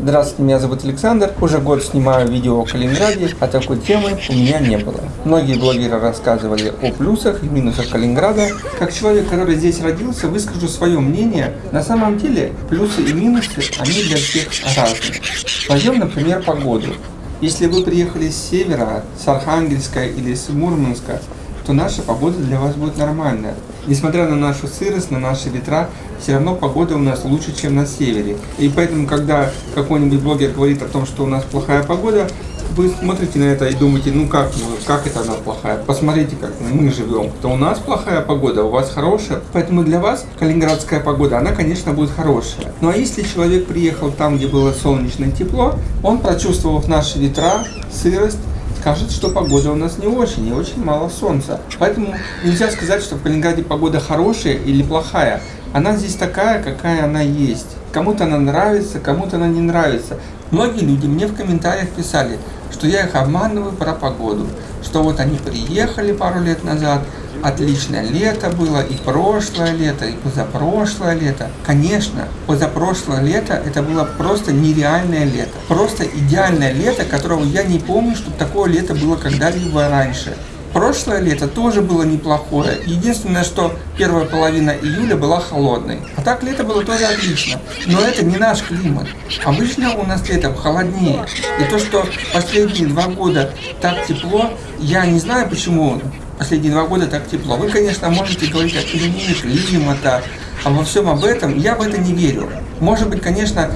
Здравствуйте, меня зовут Александр. Уже год снимаю видео о Калининграде, а такой темы у меня не было. Многие блогеры рассказывали о плюсах и минусах Калининграда. Как человек, который здесь родился, выскажу свое мнение. На самом деле, плюсы и минусы, они для всех разные. Возьмем, например, погоду. Если вы приехали с севера, с Архангельска или с Мурманска, то наша погода для вас будет нормальная. Несмотря на нашу сырость, на наши ветра, все равно погода у нас лучше, чем на севере. И поэтому, когда какой-нибудь блогер говорит о том, что у нас плохая погода, вы смотрите на это и думаете, ну как, как это она плохая? Посмотрите, как мы живем. То у нас плохая погода, у вас хорошая. Поэтому для вас калининградская погода, она, конечно, будет хорошая. Ну а если человек приехал там, где было солнечно и тепло, он, прочувствовав наши ветра, сырость, скажет, что погода у нас не очень, и очень мало солнца. Поэтому нельзя сказать, что в Калининграде погода хорошая или плохая. Она здесь такая, какая она есть. Кому-то она нравится, кому-то она не нравится. Многие люди мне в комментариях писали, что я их обманываю про погоду, что вот они приехали пару лет назад, отличное лето было, и прошлое лето, и позапрошлое лето. Конечно, позапрошлое лето это было просто нереальное лето. Просто идеальное лето, которого я не помню, чтобы такое лето было когда-либо раньше. Прошлое лето тоже было неплохое. Единственное, что первая половина июля была холодной. А так лето было тоже отлично. Но это не наш климат. Обычно у нас летом холоднее. И то, что последние два года так тепло, я не знаю почему последние два года так тепло. Вы, конечно, можете говорить о изменении климата, обо всем об этом. Я в это не верю. Может быть, конечно,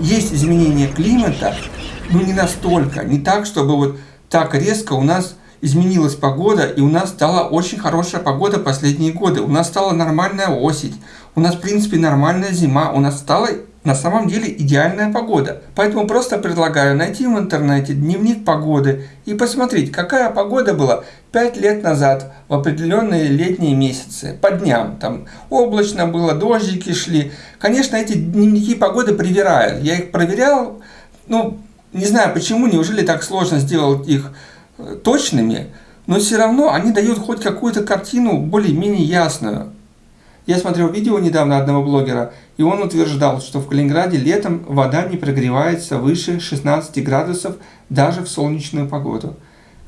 есть изменение климата, но не настолько. Не так, чтобы вот так резко у нас изменилась погода, и у нас стала очень хорошая погода последние годы. У нас стала нормальная осень, у нас, в принципе, нормальная зима, у нас стала на самом деле идеальная погода. Поэтому просто предлагаю найти в интернете дневник погоды и посмотреть, какая погода была 5 лет назад в определенные летние месяцы, по дням. Там облачно было, дождики шли. Конечно, эти дневники погоды привирают. Я их проверял, ну, не знаю почему, неужели так сложно сделать их точными, но все равно они дают хоть какую-то картину более-менее ясную. Я смотрел видео недавно одного блогера, и он утверждал, что в Калининграде летом вода не прогревается выше 16 градусов даже в солнечную погоду.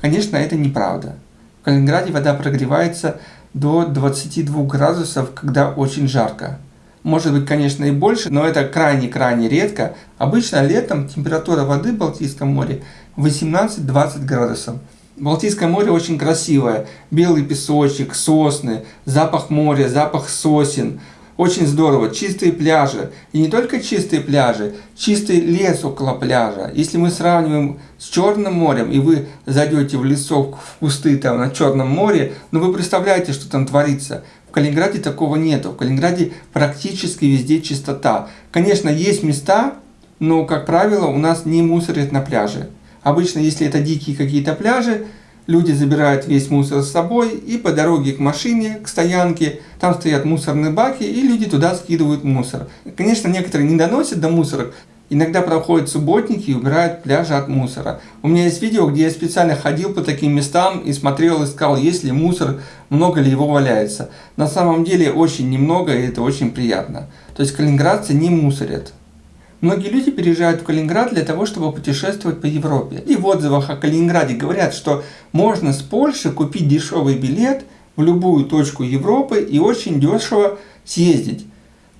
Конечно, это неправда. В Калининграде вода прогревается до 22 градусов, когда очень жарко. Может быть, конечно, и больше, но это крайне-крайне редко. Обычно летом температура воды в Балтийском море 18-20 градусов. Балтийское море очень красивое. Белый песочек, сосны, запах моря, запах сосен. Очень здорово. Чистые пляжи. И не только чистые пляжи, чистый лес около пляжа. Если мы сравниваем с Черным морем, и вы зайдете в лесок, в кусты там на Черном море, ну вы представляете, что там творится. В Калининграде такого нету. В Калининграде практически везде чистота. Конечно, есть места, но, как правило, у нас не мусорят на пляже. Обычно, если это дикие какие-то пляжи, люди забирают весь мусор с собой и по дороге к машине, к стоянке, там стоят мусорные баки и люди туда скидывают мусор. Конечно, некоторые не доносят до мусора, Иногда проходят субботники и убирают пляжи от мусора. У меня есть видео, где я специально ходил по таким местам и смотрел, искал, есть ли мусор, много ли его валяется. На самом деле очень немного, и это очень приятно. То есть калининградцы не мусорят. Многие люди переезжают в Калининград для того, чтобы путешествовать по Европе. И в отзывах о Калининграде говорят, что можно с Польши купить дешевый билет в любую точку Европы и очень дешево съездить.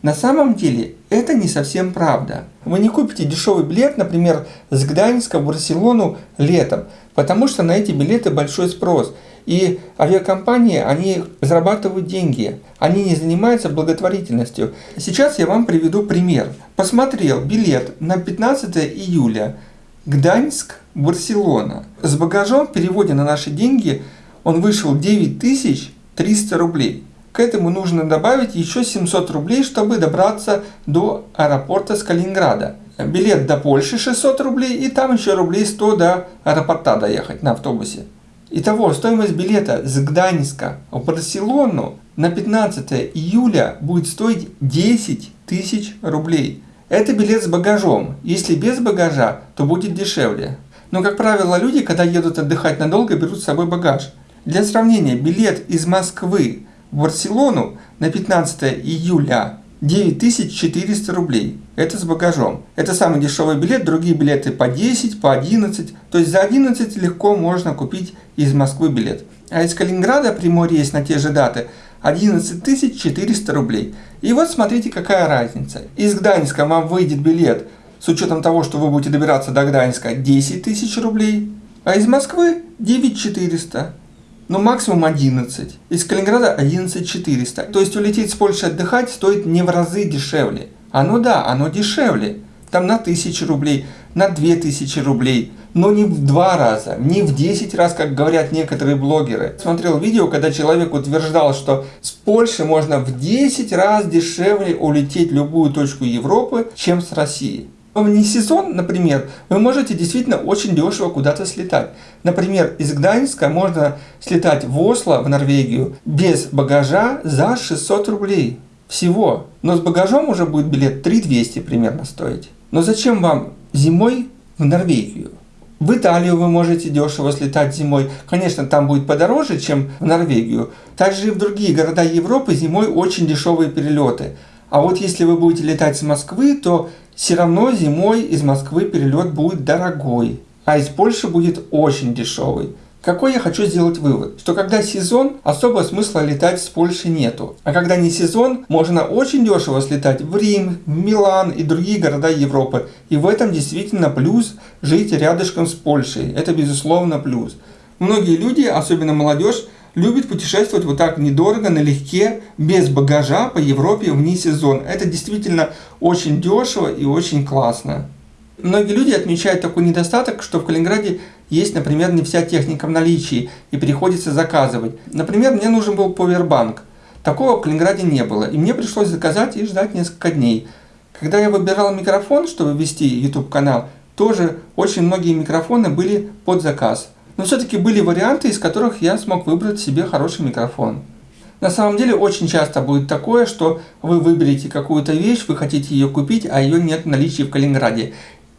На самом деле это не совсем правда. Вы не купите дешевый билет, например, с Гданьска в Барселону летом, потому что на эти билеты большой спрос. И авиакомпании, они зарабатывают деньги, они не занимаются благотворительностью. Сейчас я вам приведу пример. Посмотрел билет на 15 июля Гданьск, Барселона. С багажом в переводе на наши деньги он вышел 9300 рублей. К этому нужно добавить еще 700 рублей, чтобы добраться до аэропорта с Калининграда. Билет до Польши 600 рублей и там еще рублей 100 до аэропорта доехать на автобусе. Итого, стоимость билета с Гданьска в Барселону на 15 июля будет стоить 10 тысяч рублей. Это билет с багажом. Если без багажа, то будет дешевле. Но, как правило, люди, когда едут отдыхать надолго, берут с собой багаж. Для сравнения, билет из Москвы в Барселону на 15 июля 9400 рублей. Это с багажом. Это самый дешевый билет, другие билеты по 10, по 11. То есть за 11 легко можно купить из Москвы билет. А из Калининграда прямой рейс на те же даты 11 400 рублей. И вот смотрите какая разница. Из Гданьска вам выйдет билет с учетом того, что вы будете добираться до Гданьска 10 тысяч рублей. А из Москвы 9 400 но максимум 11. Из Калининграда 11 400. То есть улететь с Польши отдыхать стоит не в разы дешевле. Оно да, оно дешевле. Там на 1000 рублей, на 2000 рублей. Но не в два раза, не в 10 раз, как говорят некоторые блогеры. Смотрел видео, когда человек утверждал, что с Польши можно в 10 раз дешевле улететь в любую точку Европы, чем с России. Не сезон, например, вы можете действительно очень дешево куда-то слетать. Например, из Гданьска можно слетать в Осло, в Норвегию, без багажа за 600 рублей. Всего. Но с багажом уже будет билет 3200 примерно стоить. Но зачем вам зимой в Норвегию? В Италию вы можете дешево слетать зимой. Конечно, там будет подороже, чем в Норвегию. Также и в другие города Европы зимой очень дешевые перелеты. А вот если вы будете летать с Москвы, то все равно зимой из Москвы перелет будет дорогой, а из Польши будет очень дешевый. Какой я хочу сделать вывод? Что когда сезон, особо смысла летать с Польши нету. А когда не сезон, можно очень дешево слетать в Рим, Милан и другие города Европы. И в этом действительно плюс жить рядышком с Польшей. Это безусловно плюс. Многие люди, особенно молодежь, любит путешествовать вот так недорого, налегке, без багажа по Европе вне сезон. Это действительно очень дешево и очень классно. Многие люди отмечают такой недостаток, что в Калининграде есть, например, не вся техника в наличии и приходится заказывать. Например, мне нужен был повербанк. Такого в Калининграде не было, и мне пришлось заказать и ждать несколько дней. Когда я выбирал микрофон, чтобы вести YouTube канал, тоже очень многие микрофоны были под заказ. Но все-таки были варианты, из которых я смог выбрать себе хороший микрофон. На самом деле очень часто будет такое, что вы выберете какую-то вещь, вы хотите ее купить, а ее нет в наличии в Калининграде.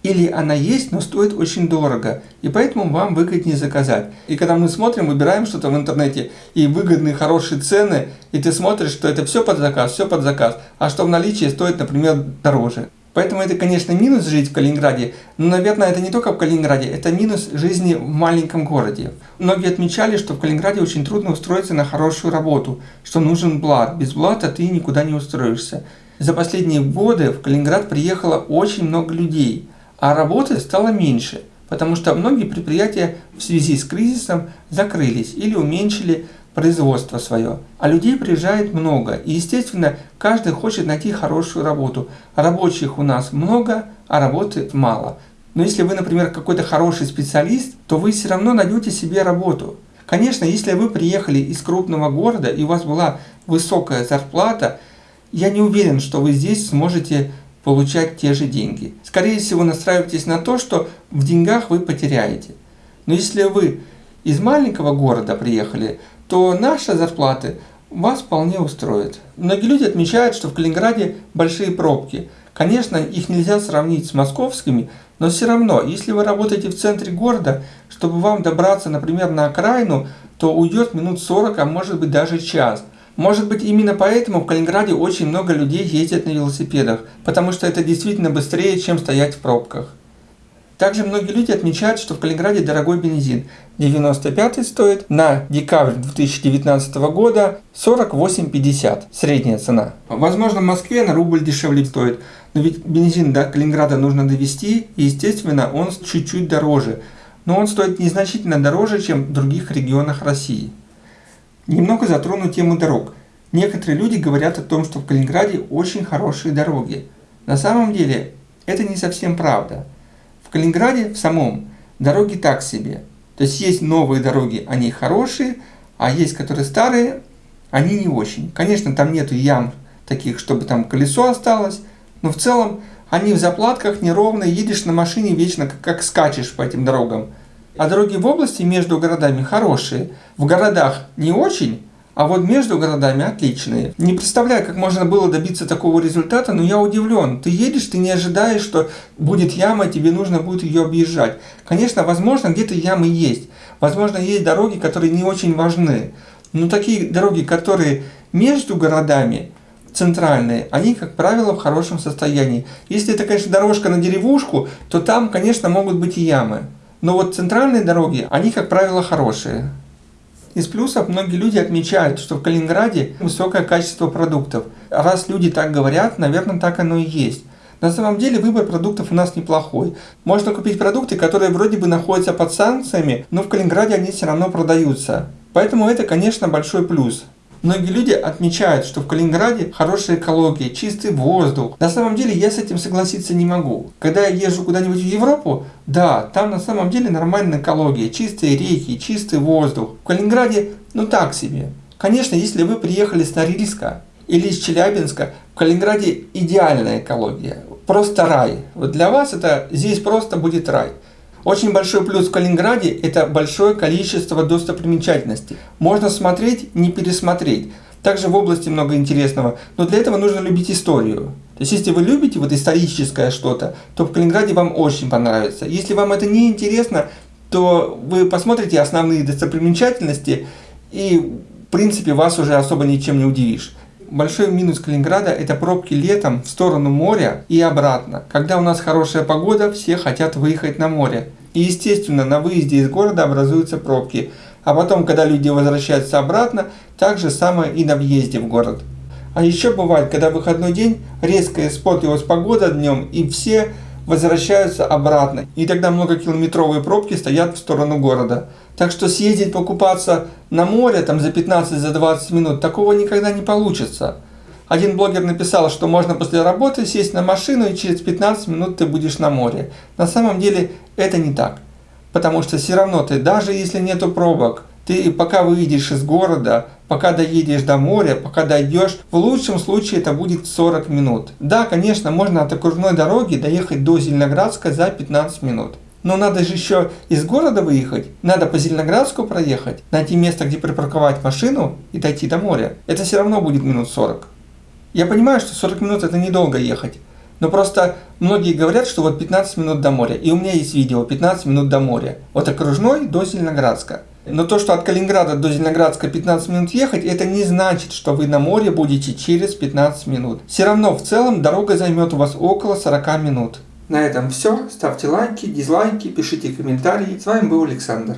Или она есть, но стоит очень дорого, и поэтому вам выгоднее заказать. И когда мы смотрим, выбираем что-то в интернете, и выгодные, хорошие цены, и ты смотришь, что это все под заказ, все под заказ, а что в наличии стоит, например, дороже. Поэтому это, конечно, минус жить в Калининграде, но, наверное, это не только в Калининграде, это минус жизни в маленьком городе. Многие отмечали, что в Калининграде очень трудно устроиться на хорошую работу, что нужен блат. Без блата ты никуда не устроишься. За последние годы в Калининград приехало очень много людей, а работы стало меньше, потому что многие предприятия в связи с кризисом закрылись или уменьшили производство свое. А людей приезжает много. И, естественно, каждый хочет найти хорошую работу. Рабочих у нас много, а работы мало. Но если вы, например, какой-то хороший специалист, то вы все равно найдете себе работу. Конечно, если вы приехали из крупного города и у вас была высокая зарплата, я не уверен, что вы здесь сможете получать те же деньги. Скорее всего, настраивайтесь на то, что в деньгах вы потеряете. Но если вы из маленького города приехали, то наши зарплаты вас вполне устроят. Многие люди отмечают, что в Калининграде большие пробки. Конечно, их нельзя сравнить с московскими, но все равно, если вы работаете в центре города, чтобы вам добраться, например, на окраину, то уйдет минут 40, а может быть даже час. Может быть именно поэтому в Калининграде очень много людей ездят на велосипедах, потому что это действительно быстрее, чем стоять в пробках. Также многие люди отмечают, что в Калининграде дорогой бензин. 95 стоит на декабрь 2019 года 48,50 средняя цена. Возможно в Москве на рубль дешевле стоит, но ведь бензин до Калининграда нужно довести и естественно он чуть-чуть дороже. Но он стоит незначительно дороже, чем в других регионах России. Немного затрону тему дорог. Некоторые люди говорят о том, что в Калининграде очень хорошие дороги. На самом деле это не совсем правда. Калининграде в самом дороги так себе. То есть есть новые дороги, они хорошие, а есть, которые старые, они не очень. Конечно, там нету ям таких, чтобы там колесо осталось, но в целом они в заплатках неровные, едешь на машине вечно, как, как скачешь по этим дорогам. А дороги в области между городами хорошие, в городах не очень, а вот между городами отличные. Не представляю, как можно было добиться такого результата, но я удивлен. Ты едешь, ты не ожидаешь, что будет яма, тебе нужно будет ее объезжать. Конечно, возможно, где-то ямы есть. Возможно, есть дороги, которые не очень важны. Но такие дороги, которые между городами, центральные, они, как правило, в хорошем состоянии. Если это, конечно, дорожка на деревушку, то там, конечно, могут быть и ямы. Но вот центральные дороги, они, как правило, хорошие. Из плюсов многие люди отмечают, что в Калининграде высокое качество продуктов. Раз люди так говорят, наверное, так оно и есть. На самом деле выбор продуктов у нас неплохой. Можно купить продукты, которые вроде бы находятся под санкциями, но в Калининграде они все равно продаются. Поэтому это, конечно, большой плюс. Многие люди отмечают, что в Калининграде хорошая экология, чистый воздух. На самом деле я с этим согласиться не могу. Когда я езжу куда-нибудь в Европу, да, там на самом деле нормальная экология, чистые реки, чистый воздух. В Калининграде, ну так себе. Конечно, если вы приехали с Норильска или из Челябинска, в Калининграде идеальная экология, просто рай. Вот для вас это здесь просто будет рай. Очень большой плюс в Калининграде – это большое количество достопримечательностей. Можно смотреть, не пересмотреть. Также в области много интересного, но для этого нужно любить историю. То есть, если вы любите вот историческое что-то, то в Калининграде вам очень понравится. Если вам это не интересно, то вы посмотрите основные достопримечательности и, в принципе, вас уже особо ничем не удивишь. Большой минус Калининграда – это пробки летом в сторону моря и обратно. Когда у нас хорошая погода, все хотят выехать на море. И естественно, на выезде из города образуются пробки. А потом, когда люди возвращаются обратно, так же самое и на въезде в город. А еще бывает, когда выходной день, резкая спотилась погода днем, и все возвращаются обратно. И тогда многокилометровые пробки стоят в сторону города. Так что съездить покупаться на море там за 15-20 за минут, такого никогда не получится. Один блогер написал, что можно после работы сесть на машину и через 15 минут ты будешь на море. На самом деле это не так. Потому что все равно ты, даже если нету пробок, ты пока выйдешь из города, пока доедешь до моря, пока дойдешь, в лучшем случае это будет 40 минут. Да, конечно, можно от окружной дороги доехать до Зеленоградска за 15 минут. Но надо же еще из города выехать, надо по Зеленоградску проехать, найти место, где припарковать машину и дойти до моря. Это все равно будет минут 40. Я понимаю, что 40 минут это недолго ехать, но просто многие говорят, что вот 15 минут до моря. И у меня есть видео 15 минут до моря. Вот окружной до Зеленоградска. Но то, что от Калининграда до Зеленоградска 15 минут ехать, это не значит, что вы на море будете через 15 минут. Все равно в целом дорога займет у вас около 40 минут. На этом все. Ставьте лайки, дизлайки, пишите комментарии. С вами был Александр.